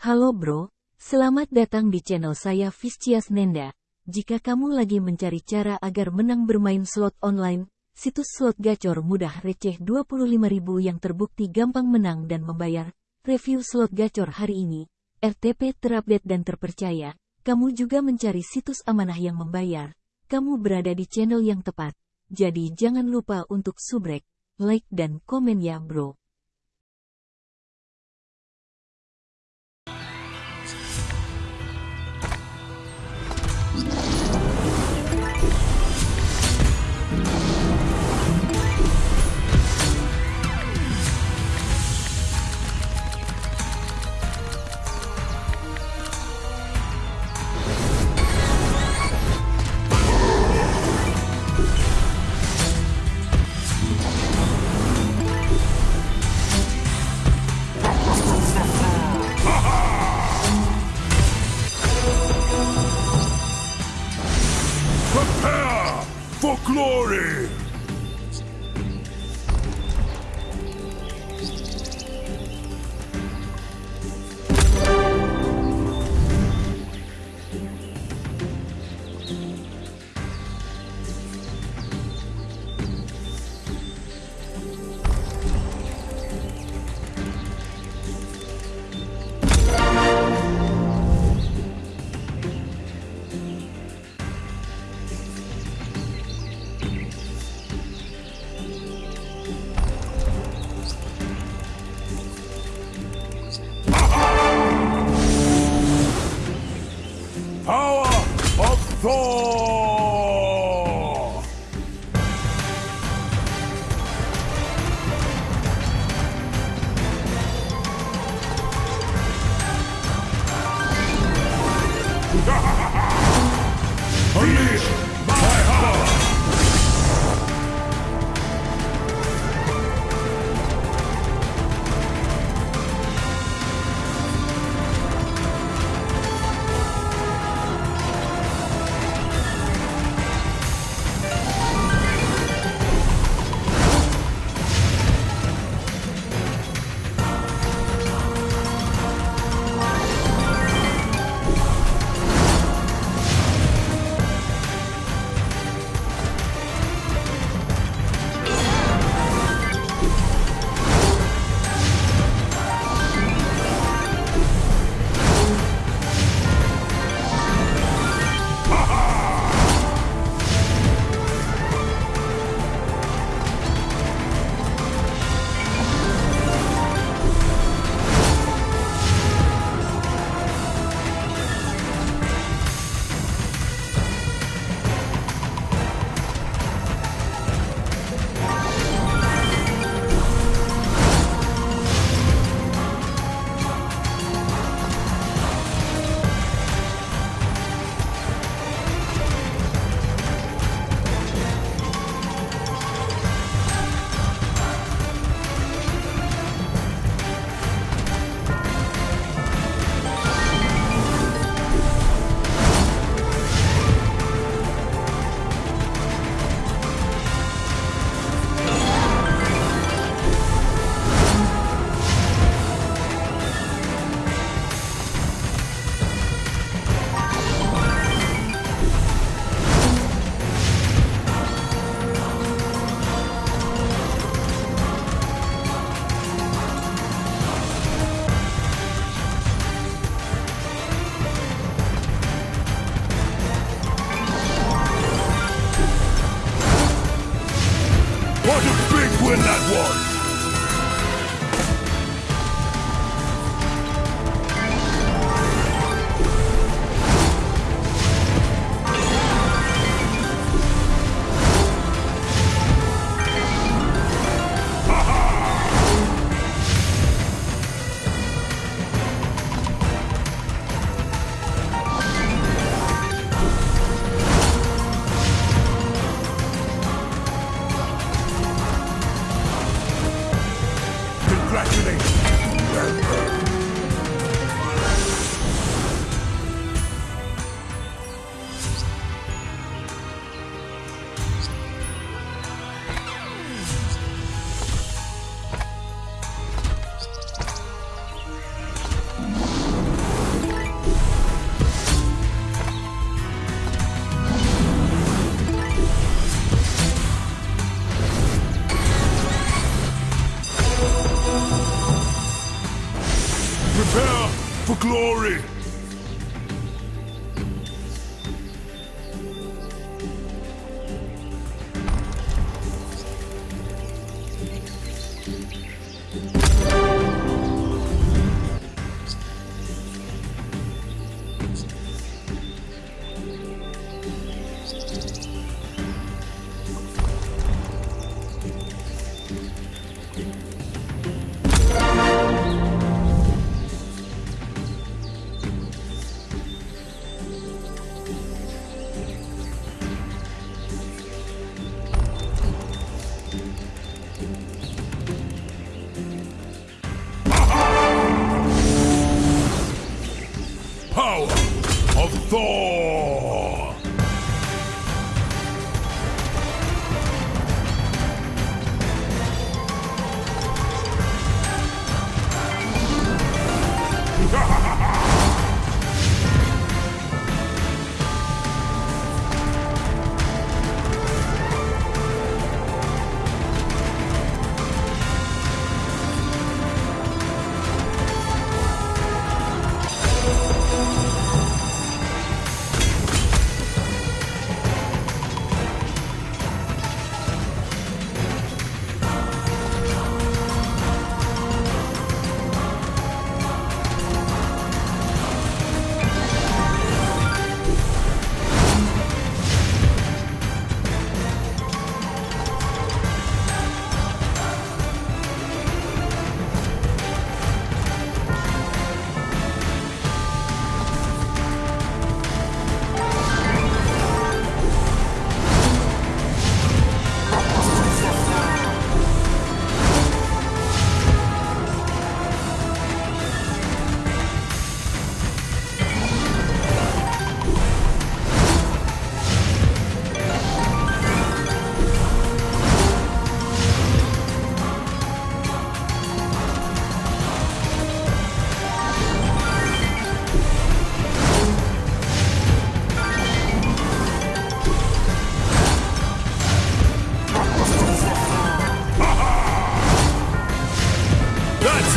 Halo bro, selamat datang di channel saya Viscias Nenda. Jika kamu lagi mencari cara agar menang bermain slot online, situs slot gacor mudah receh 25.000 yang terbukti gampang menang dan membayar. Review slot gacor hari ini, RTP terupdate dan terpercaya. Kamu juga mencari situs amanah yang membayar. Kamu berada di channel yang tepat. Jadi jangan lupa untuk subrek, like dan komen ya bro. Glory! Win that was! For glory!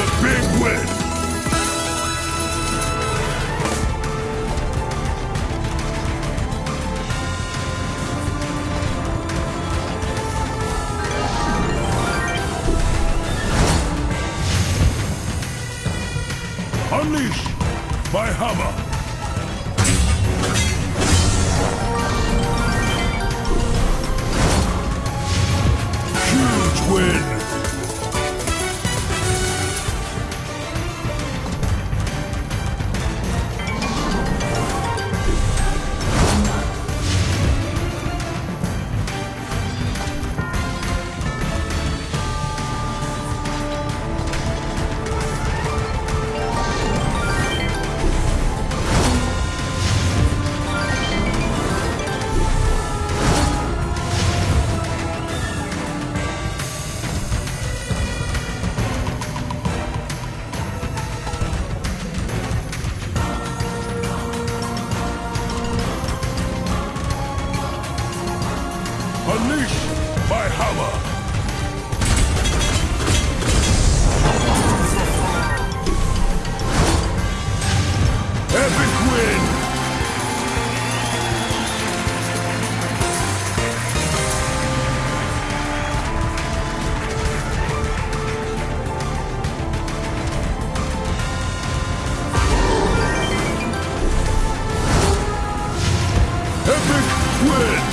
A big win! Unleash my hammer! Huge win! Epic win!